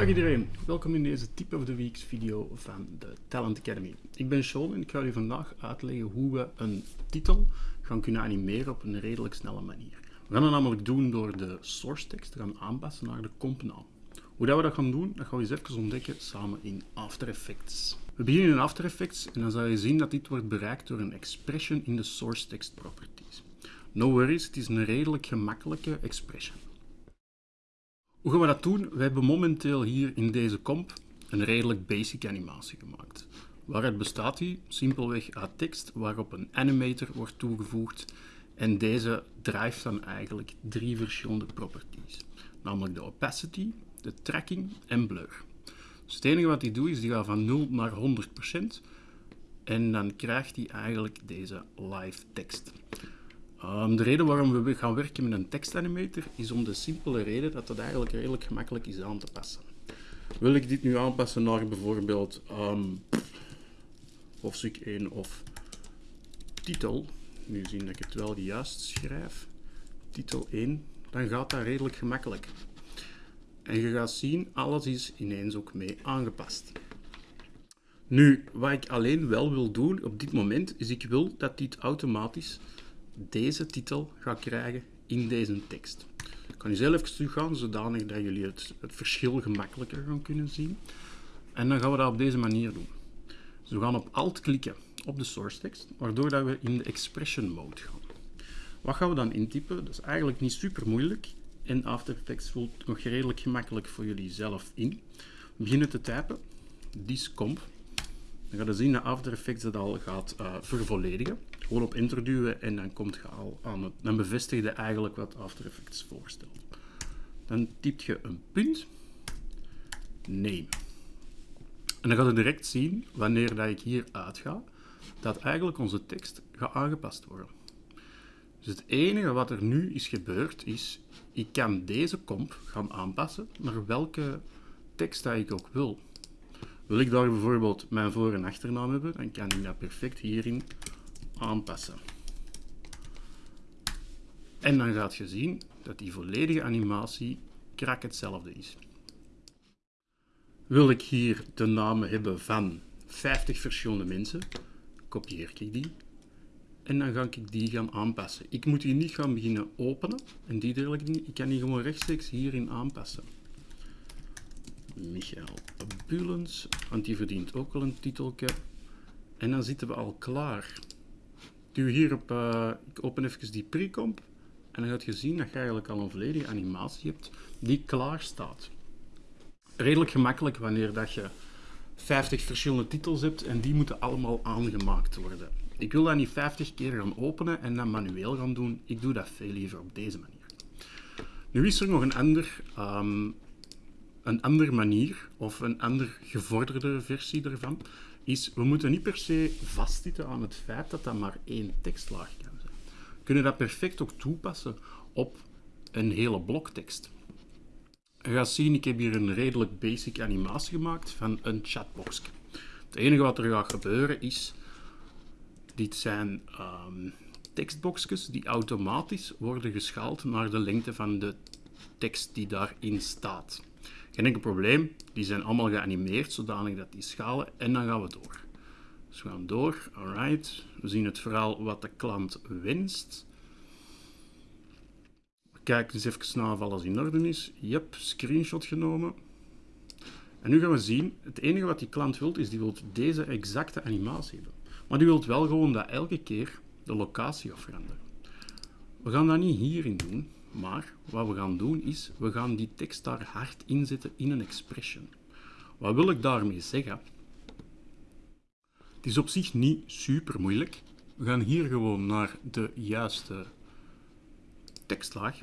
Dag iedereen, welkom in deze Tip of the Weeks video van de Talent Academy. Ik ben Sean en ik ga u vandaag uitleggen hoe we een titel gaan kunnen animeren op een redelijk snelle manier. We gaan dat namelijk doen door de source tekst te gaan aanpassen naar de compnaam. Hoe dat we dat gaan doen, dat gaan we eens even ontdekken samen in After Effects. We beginnen in After Effects en dan zal je zien dat dit wordt bereikt door een expression in de source text properties. No worries, het is een redelijk gemakkelijke expression. Hoe gaan we dat doen? We hebben momenteel hier in deze comp een redelijk basic animatie gemaakt. Waaruit bestaat die? Simpelweg uit tekst waarop een animator wordt toegevoegd en deze drijft dan eigenlijk drie verschillende properties. Namelijk de opacity, de tracking en blur. Dus het enige wat hij doet is die gaat van 0 naar 100% en dan krijgt hij eigenlijk deze live tekst. Um, de reden waarom we gaan werken met een tekstanimator is om de simpele reden dat het eigenlijk redelijk gemakkelijk is aan te passen. Wil ik dit nu aanpassen naar bijvoorbeeld um, hoofdstuk 1 of titel, nu zien dat ik het wel juist schrijf, titel 1, dan gaat dat redelijk gemakkelijk. En je gaat zien, alles is ineens ook mee aangepast. Nu, wat ik alleen wel wil doen op dit moment, is ik wil dat dit automatisch deze titel gaat krijgen in deze tekst. Ik kan nu zelf even teruggaan, zodanig dat jullie het, het verschil gemakkelijker gaan kunnen zien. En dan gaan we dat op deze manier doen. We gaan op Alt klikken op de source tekst, waardoor dat we in de expression mode gaan. Wat gaan we dan intypen? Dat is eigenlijk niet super moeilijk. En After Effects voelt nog redelijk gemakkelijk voor jullie zelf in. We beginnen te typen. Discomp. Dan ga je zien dat After Effects dat al gaat uh, vervolledigen. Gewoon op enter duwen en dan komt je al aan het, dan bevestig je eigenlijk wat After Effects voorstelt. Dan typt je een punt, name. En dan gaat je direct zien, wanneer dat ik hier uitga, dat eigenlijk onze tekst gaat aangepast worden. Dus het enige wat er nu is gebeurd is, ik kan deze comp gaan aanpassen naar welke tekst dat ik ook wil. Wil ik daar bijvoorbeeld mijn voor- en achternaam hebben, dan kan ik dat perfect hierin aanpassen. En dan gaat je zien dat die volledige animatie krak hetzelfde is. Wil ik hier de namen hebben van 50 verschillende mensen, kopieer ik die en dan ga ik die gaan aanpassen. Ik moet die niet gaan beginnen openen en die dergelijke dingen. Ik kan die gewoon rechtstreeks hierin aanpassen. Michael Bulens, want die verdient ook wel een titelke. En dan zitten we al klaar. Duw hier op, uh, ik open even die precomp en dan gaat je zien dat je eigenlijk al een volledige animatie hebt die klaar staat. Redelijk gemakkelijk wanneer dat je 50 verschillende titels hebt en die moeten allemaal aangemaakt worden. Ik wil dat niet 50 keer gaan openen en dan manueel gaan doen. Ik doe dat veel liever op deze manier. Nu is er nog een ander, um, een andere manier of een ander gevorderde versie ervan is, we moeten niet per se vastzitten aan het feit dat dat maar één tekstlaag kan zijn. We kunnen dat perfect ook toepassen op een hele bloktekst. Je gaat zien, ik heb hier een redelijk basic animatie gemaakt van een chatbox. Het enige wat er gaat gebeuren is, dit zijn um, tekstboxjes die automatisch worden geschaald naar de lengte van de tekst die daarin staat. Geen enkel probleem, die zijn allemaal geanimeerd zodanig dat die schalen en dan gaan we door. Dus we gaan door, alright. We zien het verhaal wat de klant wenst. We kijken eens even naar of alles in orde is. Yep, screenshot genomen. En nu gaan we zien, het enige wat die klant wil is die wil deze exacte animatie hebben. Maar die wil wel gewoon dat elke keer de locatie gaat. We gaan dat niet hierin doen, maar wat we gaan doen is, we gaan die tekst daar hard inzetten in een expression. Wat wil ik daarmee zeggen? Het is op zich niet super moeilijk. We gaan hier gewoon naar de juiste tekstlaag.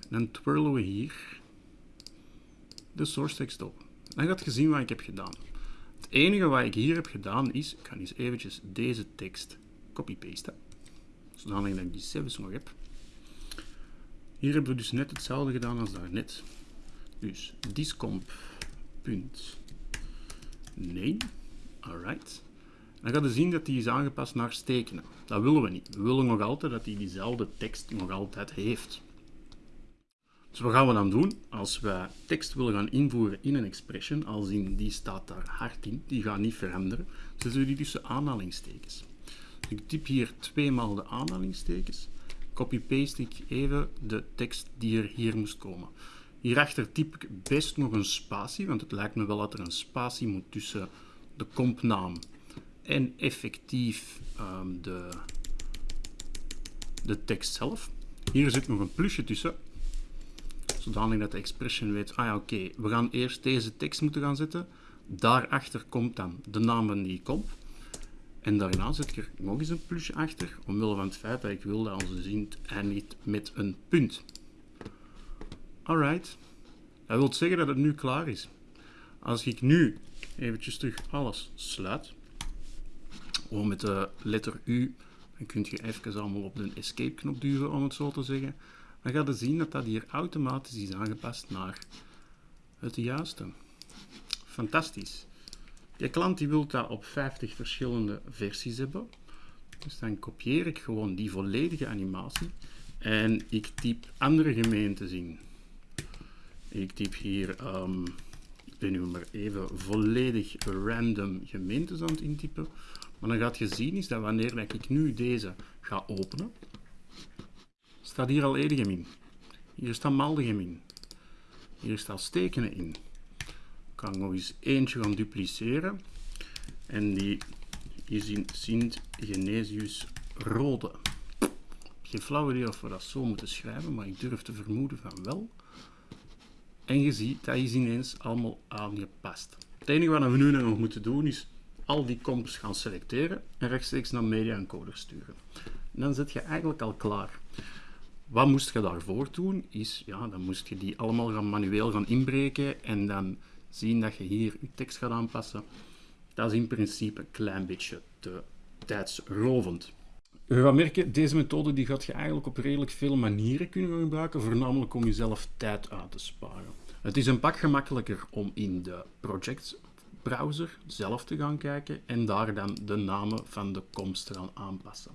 En dan twirlen we hier de source tekst op. Dan gaat je zien wat ik heb gedaan. Het enige wat ik hier heb gedaan is, ik ga eens eventjes deze tekst copy-pasten. Zodanig dat ik die zelfs nog heb. Hier hebben we dus net hetzelfde gedaan als daarnet. Dus discomp punt nee. Alright. Dan gaat je zien dat die is aangepast naar stekenen. Dat willen we niet. We willen nog altijd dat hij die diezelfde tekst nog altijd heeft. Dus wat gaan we dan doen? Als we tekst willen gaan invoeren in een expression, als in die staat daar hard in, die gaat niet veranderen, zetten we die tussen aanhalingstekens. Dus ik typ hier tweemaal de aanhalingstekens, copy-paste ik even de tekst die er hier moest komen. Hierachter typ ik best nog een spatie, want het lijkt me wel dat er een spatie moet tussen de compnaam en effectief um, de, de tekst zelf. Hier zit nog een plusje tussen, zodanig dat de expression weet, ah ja oké, we gaan eerst deze tekst moeten gaan zetten. Daarachter komt dan de naam van die comp. En daarna ik er nog eens een plusje achter, omwille van het feit dat ik wil dat onze zin eindigt met een punt. Alright. Dat wil zeggen dat het nu klaar is. Als ik nu eventjes terug alles sluit, gewoon met de letter U, dan kun je even allemaal op de escape knop duwen, om het zo te zeggen. Dan ga je zien dat dat hier automatisch is aangepast naar het juiste. Fantastisch. Je klant die wil dat op 50 verschillende versies hebben. Dus dan kopieer ik gewoon die volledige animatie en ik typ andere gemeentes in. Ik typ hier, um, ik ben nu maar even volledig random gemeentes aan het intypen. Maar dan gaat je zien is dat wanneer ik nu deze ga openen, staat hier al Edegem in. Hier staat Maldegem in. Hier staat Stekenen in. Kan nog eens eentje gaan dupliceren. En die is in Sint Genesius Rode. Geen flauw idee of we dat zo moeten schrijven, maar ik durf te vermoeden van wel. En je ziet, dat is ineens allemaal aangepast. Het enige wat we nu nog moeten doen is al die comps gaan selecteren en rechtstreeks naar Media Encoder sturen. En dan zit je eigenlijk al klaar. Wat moest je daarvoor doen? Is, ja, dan moest je die allemaal gaan manueel gaan inbreken en dan zien dat je hier je tekst gaat aanpassen. Dat is in principe een klein beetje te tijdsrovend. Je gaat merken, deze methode die gaat je eigenlijk op redelijk veel manieren kunnen gebruiken, voornamelijk om jezelf tijd uit te sparen. Het is een pak gemakkelijker om in de project browser zelf te gaan kijken en daar dan de namen van de komst te gaan aanpassen.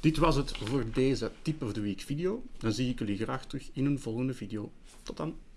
Dit was het voor deze Tip of the Week video. Dan zie ik jullie graag terug in een volgende video. Tot dan!